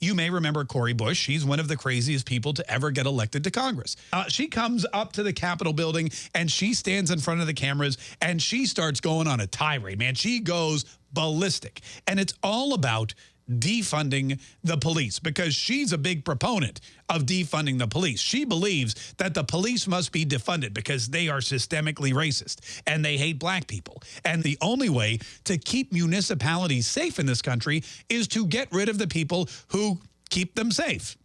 You may remember Cori Bush. She's one of the craziest people to ever get elected to Congress. Uh, she comes up to the Capitol building and she stands in front of the cameras and she starts going on a tirade, man. She goes ballistic. And it's all about defunding the police because she's a big proponent of defunding the police. She believes that the police must be defunded because they are systemically racist and they hate black people. And the only way to keep municipalities safe in this country is to get rid of the people who keep them safe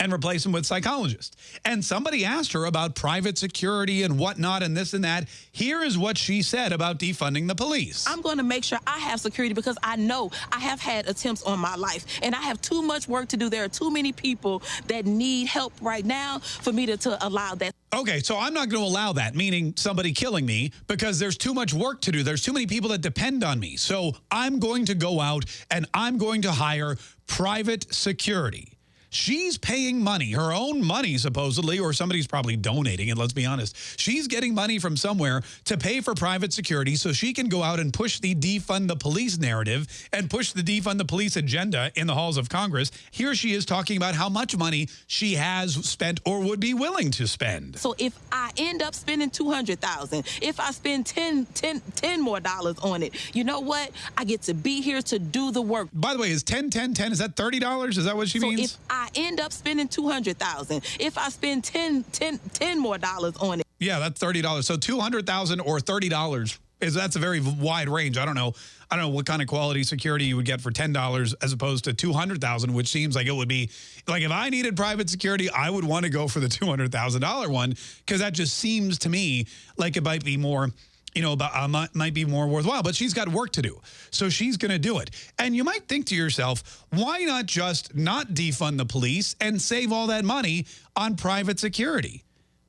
and replace them with psychologists. And somebody asked her about private security and whatnot and this and that. Here is what she said about defunding the police. I'm going to make sure I have security because I know I have had attempts on my life and I have too much work to do. There are too many people that need help right now for me to, to allow that. Okay, so I'm not going to allow that, meaning somebody killing me, because there's too much work to do. There's too many people that depend on me. So I'm going to go out and I'm going to hire private security. She's paying money, her own money supposedly, or somebody's probably donating it, let's be honest. She's getting money from somewhere to pay for private security so she can go out and push the defund the police narrative and push the defund the police agenda in the halls of Congress. Here she is talking about how much money she has spent or would be willing to spend. So if I end up spending 200000 if I spend 10, 10, 10 more dollars on it, you know what? I get to be here to do the work. By the way, is 10, 10, 10, is that $30? Is that what she so means? if I I end up spending 200000 if I spend 10, 10, 10 more dollars on it. Yeah, that's $30. So 200000 or $30 is that's a very wide range. I don't know. I don't know what kind of quality security you would get for $10 as opposed to 200,000, which seems like it would be like if I needed private security, I would want to go for the $200,000 one because that just seems to me like it might be more you know, about, uh, might, might be more worthwhile, but she's got work to do. So she's going to do it. And you might think to yourself, why not just not defund the police and save all that money on private security?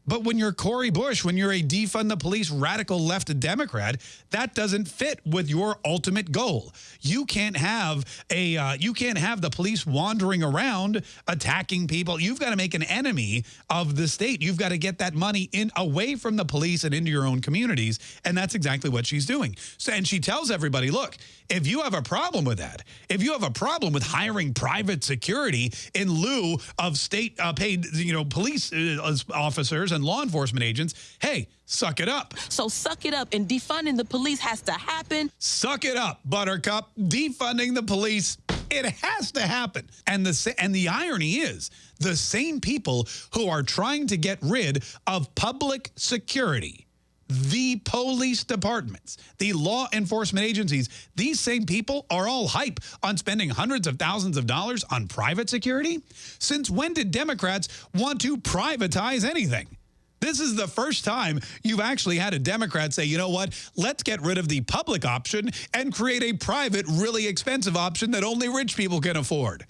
But when you're Cori Bush, when you're a defund the police radical left Democrat, that doesn't fit with your ultimate goal. You can't have a uh, you can't have the police wandering around attacking people. You've got to make an enemy of the state. You've got to get that money in away from the police and into your own communities, and that's exactly what she's doing. So, and she tells everybody, look, if you have a problem with that, if you have a problem with hiring private security in lieu of state uh, paid, you know, police uh, officers and law enforcement agents, hey, suck it up. So suck it up and defunding the police has to happen. Suck it up, Buttercup. Defunding the police, it has to happen. And the, and the irony is the same people who are trying to get rid of public security the police departments, the law enforcement agencies, these same people are all hype on spending hundreds of thousands of dollars on private security? Since when did Democrats want to privatize anything? This is the first time you've actually had a Democrat say, you know what, let's get rid of the public option and create a private, really expensive option that only rich people can afford.